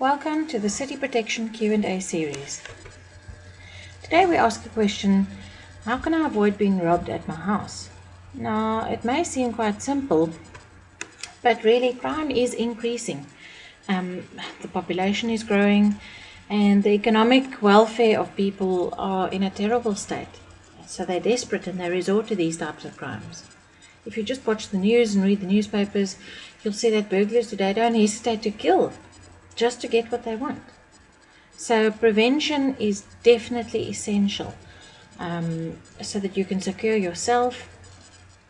Welcome to the City Protection Q&A series. Today we ask the question, how can I avoid being robbed at my house? Now, it may seem quite simple, but really crime is increasing. Um, the population is growing and the economic welfare of people are in a terrible state. So they're desperate and they resort to these types of crimes. If you just watch the news and read the newspapers, you'll see that burglars today don't hesitate to kill just to get what they want. So prevention is definitely essential um, so that you can secure yourself,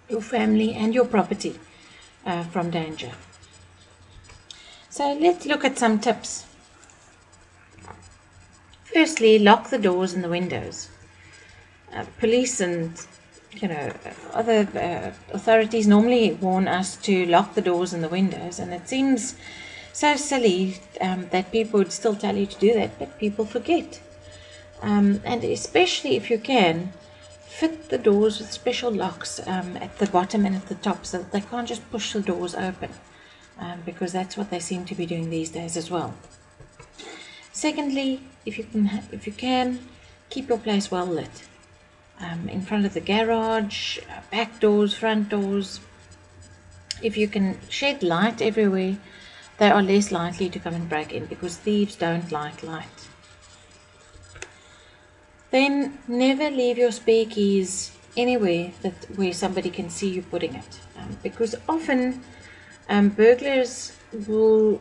your family and your property uh, from danger. So let's look at some tips. Firstly, lock the doors and the windows. Uh, police and you know other uh, authorities normally warn us to lock the doors and the windows, and it seems so silly um, that people would still tell you to do that, but people forget. Um, and especially if you can, fit the doors with special locks um, at the bottom and at the top so that they can't just push the doors open um, because that's what they seem to be doing these days as well. Secondly, if you can, if you can, keep your place well lit. Um, in front of the garage, uh, back doors, front doors. If you can shed light everywhere, they are less likely to come and break in because thieves don't like light. Then never leave your spare keys anywhere that where somebody can see you putting it, um, because often um, burglars will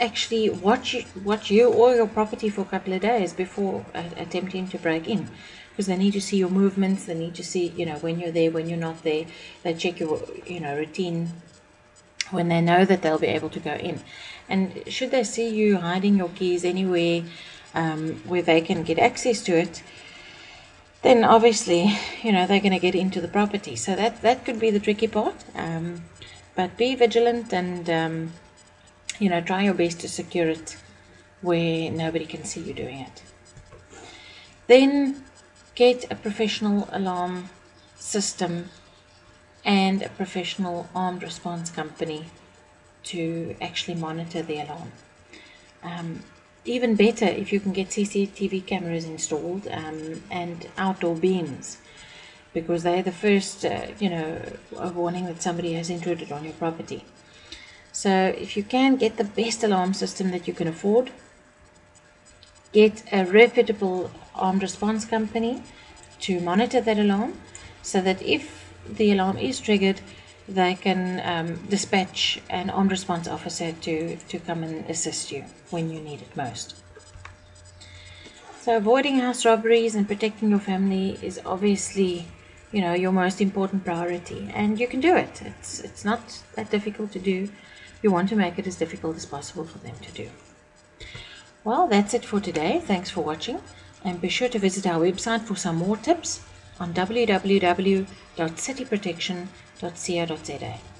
actually watch you, watch you or your property for a couple of days before uh, attempting to break in because they need to see your movements they need to see you know when you're there when you're not there they check your you know routine when they know that they'll be able to go in. And should they see you hiding your keys anywhere um, where they can get access to it, then obviously, you know, they're going to get into the property. So that, that could be the tricky part. Um, but be vigilant and, um, you know, try your best to secure it where nobody can see you doing it. Then get a professional alarm system and a professional armed response company to actually monitor the alarm. Um, even better if you can get CCTV cameras installed um, and outdoor beams because they're the first, uh, you know, warning that somebody has intruded on your property. So if you can get the best alarm system that you can afford, get a reputable armed response company to monitor that alarm so that if the alarm is triggered, they can um, dispatch an armed response officer to, to come and assist you when you need it most. So avoiding house robberies and protecting your family is obviously, you know, your most important priority, and you can do it. It's it's not that difficult to do. You want to make it as difficult as possible for them to do. Well, that's it for today. Thanks for watching, and be sure to visit our website for some more tips on www.cityprotection.co.za.